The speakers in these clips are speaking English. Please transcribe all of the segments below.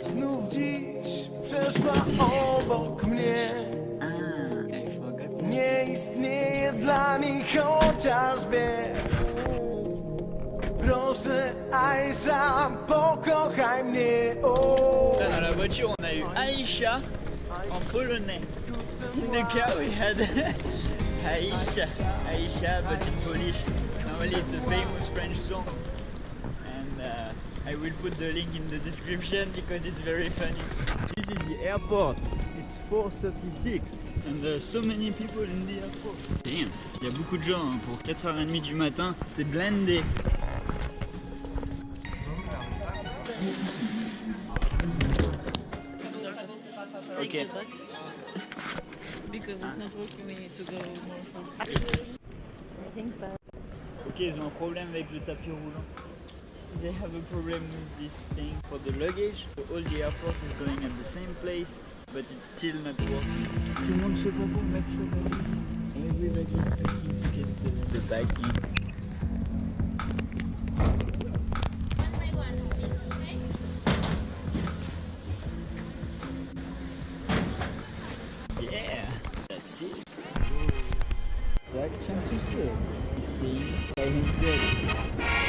Znów dziś przeszła obok mnie. Nie istnieje dla niej chociaż wie Proszę Aisha, pokochaj mnie o. Dans la voiture, on a eu Aïcha en polonais. The car, we had Aïcha, Aïcha, but in Polish. Normally, it's a famous French song. I will put the link in the description because it's very funny. This is the airport. It's 4.36 and there are so many people in the airport. Damn, il y a beaucoup de gens hein, pour 4h30 du matin. C'est blindé. Ok. Because it's not working, we need to go more forward. Ok, ils ont un problème avec le tapis roulant. They have a problem with this thing for the luggage. So all the airport is going at the same place, but it's still not working. Tout le monde se bat pour mettre sa valise. Everybody is looking to get the, the bag in. Yeah, that's it. Zach Chantusek is staying by himself.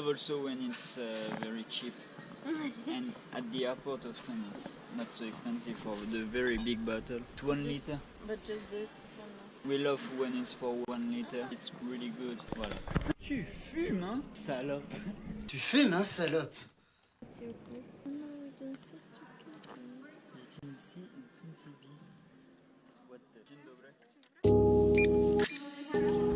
Love also when it's uh, very cheap. and at the airport often it's not so expensive for the very big bottle. It's one This- liter. But just this, this one now. We love when it's for one liter. It's really good. Voilà. Tu fumes, hein, salope. Tu fumes, hein, salope It's your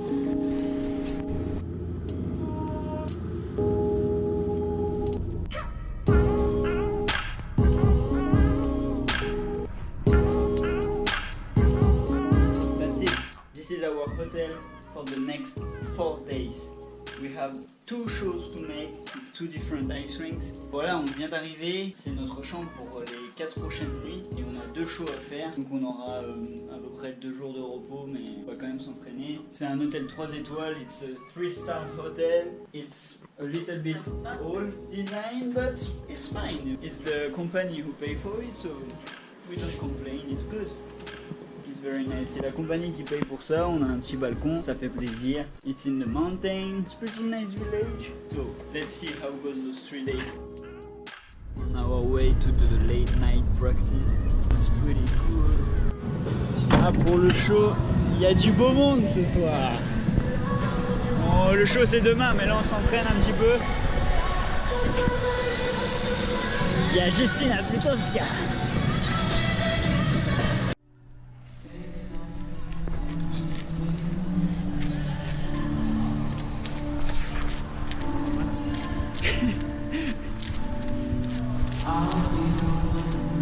two different ice rinks. Voilà, on vient d'arriver. C'est notre chambre pour euh, les quatre prochaines nuits et on a deux shows à faire. Donc on aura euh, à peu près deux jours de repos, mais on va quand même s'entraîner. C'est un hôtel 3 étoiles. It's a 3 stars hotel. It's a little bit old design, but it's fine. It's the company who pay for it, so we don't complain. It's good. C'est la compagnie qui paye pour ça. On a un petit balcon, ça fait plaisir. It's in the mountains. It's pretty nice village. So let's see how goes those three days. On our way to the late night practice. It's pretty cool. Ah pour le show, il y a du beau monde ce soir. Bon, le show c'est demain, mais là on s'entraîne un petit peu. Il y a Justina Plutowska.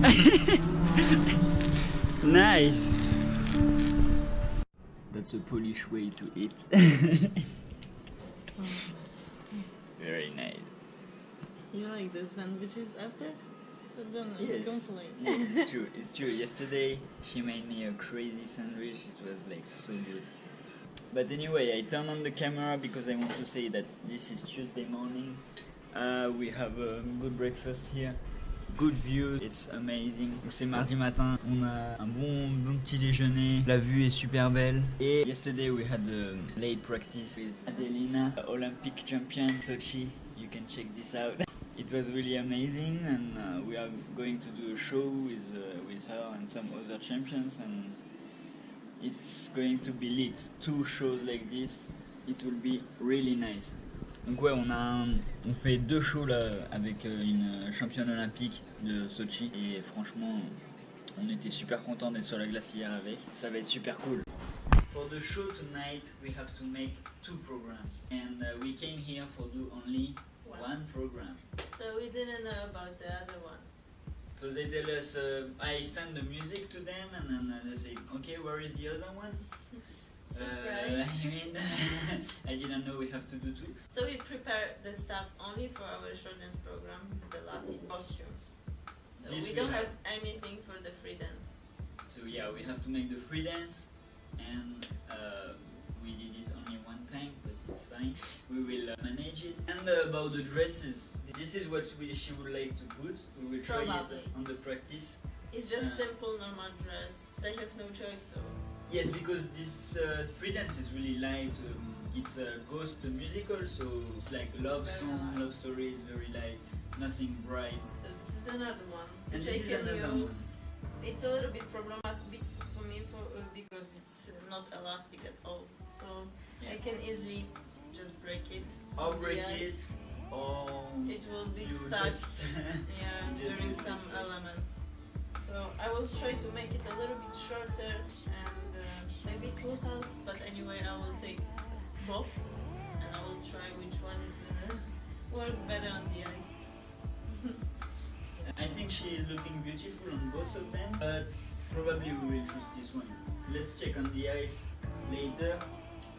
Nice. That's a Polish way to eat. Very nice. You like the sandwiches after? So don't Yes. complain. yes, it's true. It's true. Yesterday she made me a crazy sandwich. It was like so good. But anyway, I turn on the camera because I want to say that this is Tuesday morning. Uh, we have a good breakfast here. Good view, it's amazing. C'est mardi matin, on a un bon, bon petit déjeuner. La vue est super belle. Et yesterday we had a late practice with Adelina, Olympic champion Sochi. You can check this out. It was really amazing, and uh, we are going to do a show with uh, with her and some other champions, and it's going to be lit. Two shows like this, it will be really nice. Donc ouais, on a un- on fait deux shows là avec euh, une championne olympique de Sochi et franchement, on était super contents d'être sur la glace hier avec. Ça va être super cool. For the show tonight, we have to make two programs, and uh, we came here for do only one program. So we didn't know about the other one. So they tell us, uh, I send the music to them, and then uh, they say, okay, where is the other one? Uh, I mean, I didn't know we have to do two. So we prepare the stuff only for our short dance program, the Latin costumes. So This we we don't have. have anything for the free dance. So yeah, we have to make the free dance, and uh, we did it only one time, but it's fine. We will uh, manage it. And uh, about the dresses, this is what we, she would like to put. We will try Probably. it on the practice. It's just Uh. simple normal dress. They have no choice, so Yes, because this uh, free dance is really light. Um, it's a ghost musical, so it's like love Very song, light. love story. It's very light, nothing bright. so this is another one And this is another use. one. It's a little bit problematic for me for uh, because it's not elastic at all. So I can easily just break it. Or break it, or It will be stuck. Yeah, during some elements. So I will try to make it a little bit shorter and uh, maybe it will help. But anyway, I will take both and I will try which one is gonna work better on the ice. I think she is looking beautiful on both of them, but probably we will choose this one. Let's check on the ice later.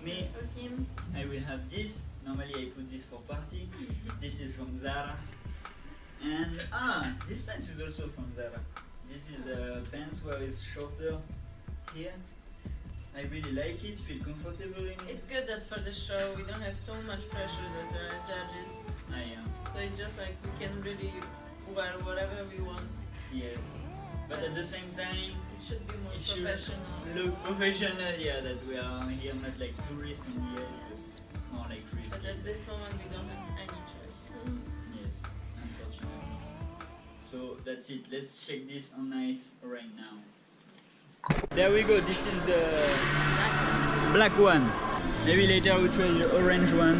Me, For him, I will have this. Normally I put this for party. This is from Zara. And ah, this pants is also from Zara. This is the pants where it's shorter here. I really like it, feel comfortable in it. it's good that for the show we don't have so much pressure that there are judges. I am, So it's just like we can really wear whatever we want. yes. But at the same time, It should be more professional. look professional, yeah, that we are here not like tourists in the but more like free But at this moment we don't have any that's it. Let's check this on ice right now. There we go. This is the black one. Maybe later we try the orange one.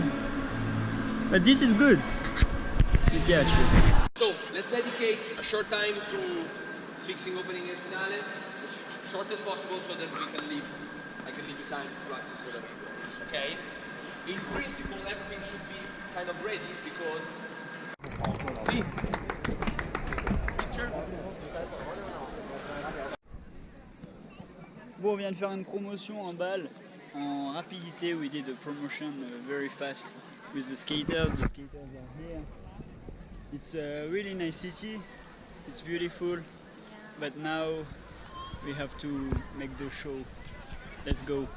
But this is good. Mi piace. So let's dedicate a short time to fixing opening and finale, as short as possible, so that we can leave. I can leave you time to practice whatever you want. Okay? In principle, everything should be kind of ready because. Oh, See? Bon, on vient de faire une promotion en balle en rapidité. We did a promotion uh, very fast with the skaters. The skaters are here. It's a really nice city. It's beautiful. But now we have to make the show. Let's go.